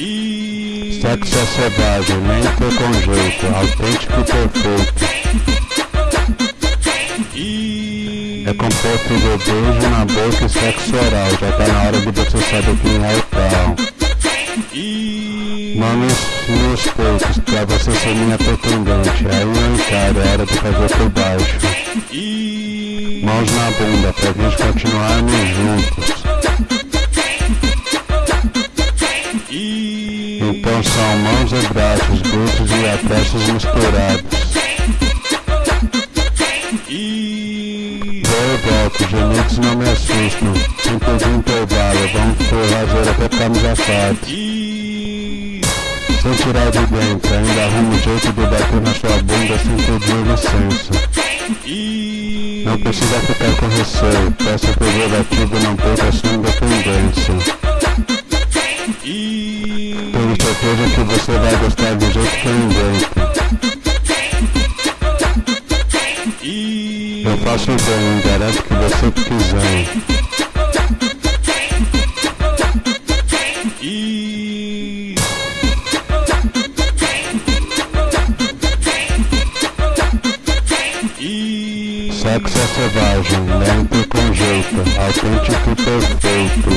Sexo é selvagem, lento com jeito, autêntico e perfeito. É composto de beijo na boca e sexo oral, já tá na hora de você saber quem é o tal. Manos nos peitos, pra você ser minha pretendente, aí eu encaro, é hora de fazer por baixo. Mãos na bunda, pra gente continuarmos juntos. Mãos e braços, dedos e aprestos misturados. Vou e volto, gemidos não me assustam. Sem pedir intervalo, vamos por razoura até ficarmos assados. Sem tirar de dentro, ainda arrumo um jeito de bater na sua bunda sem pedir licença. Não precisa ficar com receio, peça preservativo não perca sua independência. Certeza que você vai gostar do jeito que eu invento. Eu faço bem, garanto que você quiser. Sexo é selvagem, lento e com jeito, autêntico e perfeito.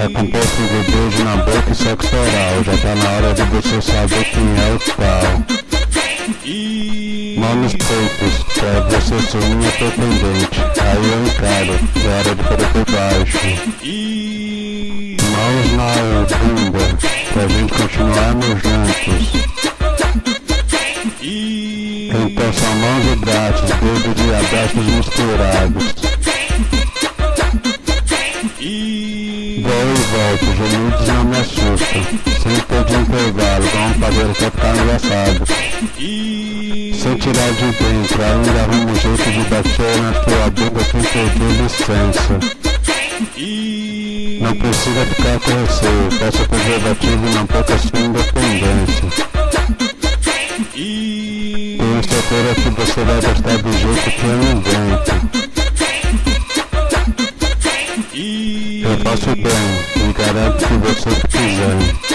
É composto de beijo na boca e sexo oral, já tá na hora de você saber quem é o qual. Mão nos peitos, pra você ser minha pretendente, aí eu encaro, é hora de pôr por baixo. Mãos na bunda, pra gente continuarmos juntos. Então são mãos e braços, dedos e abraços misturados. Sem pedir intervalo, vamos fazer até ficar engraçado. Sem tirar de dentro, ainda arrumo um jeito de bater na sua bunda sem pedir licença. Não precisa ficar com receio, peça preservativo e não perca sua independência. Tenho certeza que você vai gostar do jeito que eu invento. Eu faço bem e garanto que você quiser.